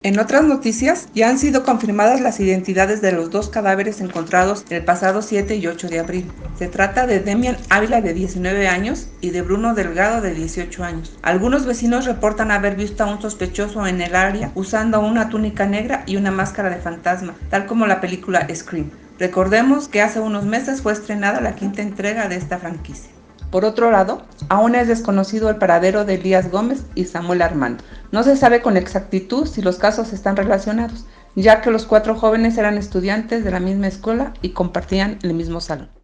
En otras noticias, ya han sido confirmadas las identidades de los dos cadáveres encontrados el pasado 7 y 8 de abril. Se trata de Demian Ávila de 19 años y de Bruno Delgado de 18 años. Algunos vecinos reportan haber visto a un sospechoso en el área usando una túnica negra y una máscara de fantasma, tal como la película Scream. Recordemos que hace unos meses fue estrenada la quinta entrega de esta franquicia. Por otro lado, aún es desconocido el paradero de Elías Gómez y Samuel Armando. No se sabe con exactitud si los casos están relacionados, ya que los cuatro jóvenes eran estudiantes de la misma escuela y compartían el mismo salón.